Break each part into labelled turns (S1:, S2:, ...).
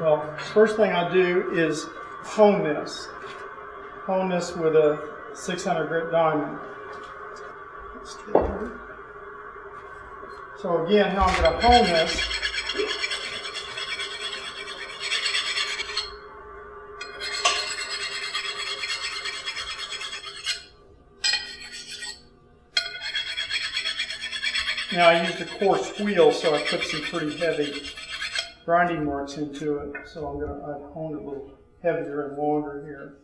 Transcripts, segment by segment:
S1: Well, first thing I do is hone this. Hone this with a 600 grit diamond. So again, how I'm going to hone this Now I used a coarse wheel, so I put some pretty heavy grinding marks into it. So I'm gonna I've honed it a little heavier and longer here.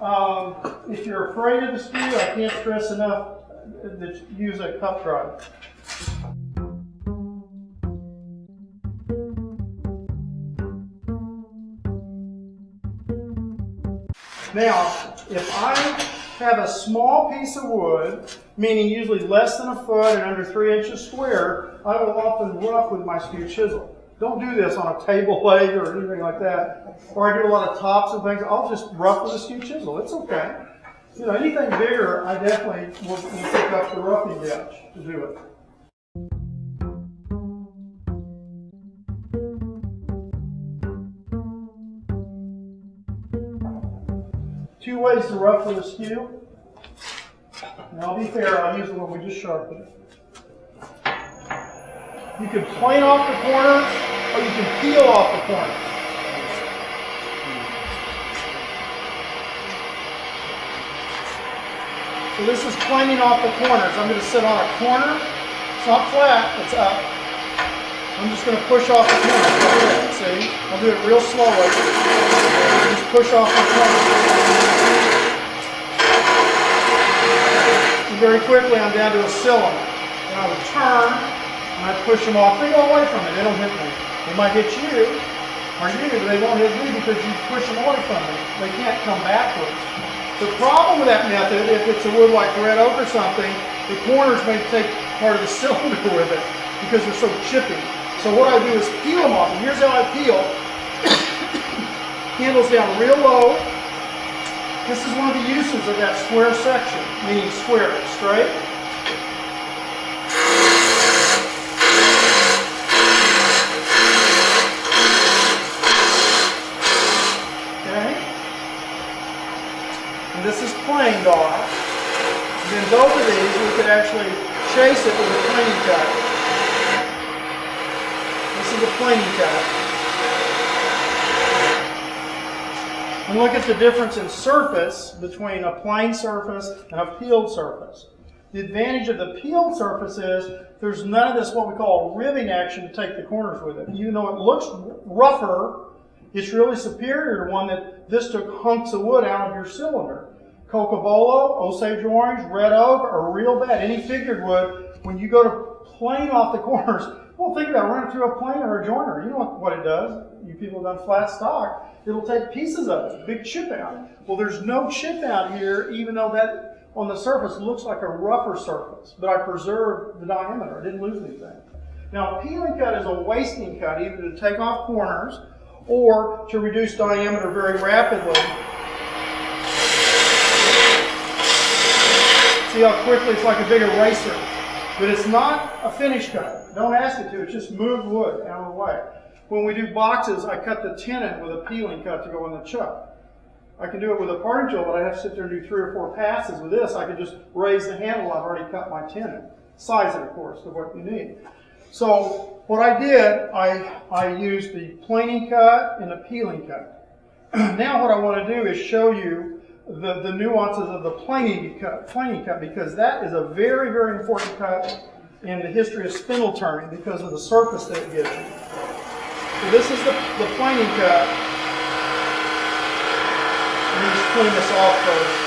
S1: Um, if you're afraid of the skew, I can't stress enough that use a cup drive. Now, if I have a small piece of wood, meaning usually less than a foot and under three inches square, I will often rough with my skew chisel. Don't do this on a table leg or anything like that. Or I do a lot of tops and things. I'll just rough with a skew chisel. It's okay. You know, anything bigger, I definitely will, will pick up the roughing gouge to do it. Two ways to rough with a skew. And I'll be fair, I'll use the one we just sharpened. You can plane off the corners or you can peel off the corners. So this is planing off the corners. I'm going to sit on a corner. It's not flat, it's up. I'm just going to push off the corner. See? I'll do it real slowly. Just push off the corner. And very quickly I'm down to a cylinder. And I would turn and I push them off. They go away from it. They don't hit me. They might hit you or you, but they won't hit me because you push them away from me. They can't come backwards. The problem with that method, if it's a wood like red oak or something, the corners may take part of the cylinder with it because they're so chippy. So what I do is peel them off. And here's how I peel. Handles down real low. This is one of the uses of that square section, meaning square, straight. Okay? And this is planed off. And then both of these, we could actually chase it with a planing cut. This is a planing cut. And look at the difference in surface between a plane surface and a peeled surface. The advantage of the peeled surface is there's none of this what we call ribbing action to take the corners with it. Even though it looks rougher, it's really superior to one that this took hunks of wood out of your cylinder. Cocobolo, Osage orange, red oak are real bad. Any figured wood, when you go to plane off the corners, well, think about running through a plane or a joiner. You know what it does. You people have done flat stock. It'll take pieces of it, big chip out. Well, there's no chip out here, even though that on the surface looks like a rougher surface. But I preserved the diameter. I didn't lose anything. Now, peeling cut is a wasting cut, either to take off corners or to reduce diameter very rapidly See how quickly it's like a big eraser. But it's not a finish cut. Don't ask it to. It's just moved wood out of the way. When we do boxes, I cut the tenon with a peeling cut to go in the chuck. I can do it with a parting tool, but I have to sit there and do three or four passes. With this, I can just raise the handle. I've already cut my tenon. Size it, of course, to what you need. So what I did, I, I used the planing cut and the peeling cut. now what I want to do is show you the, the nuances of the planing cut, planing cut because that is a very, very important cut in the history of spindle turning because of the surface that it gives you. So this is the, the planing cut. Let me just clean this off first.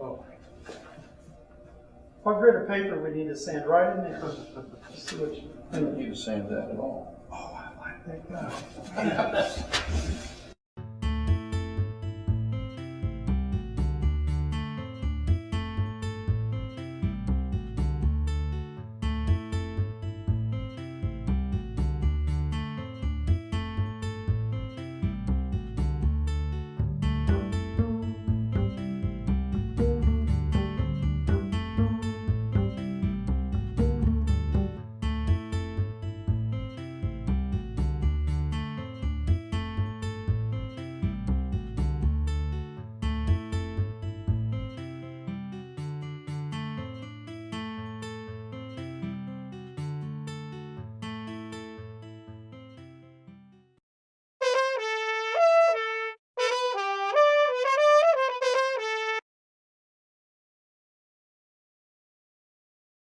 S1: Oh. What grit of paper we need to sand right in there? See what you-
S2: I don't need to sand that at all.
S1: Oh, I like that guy.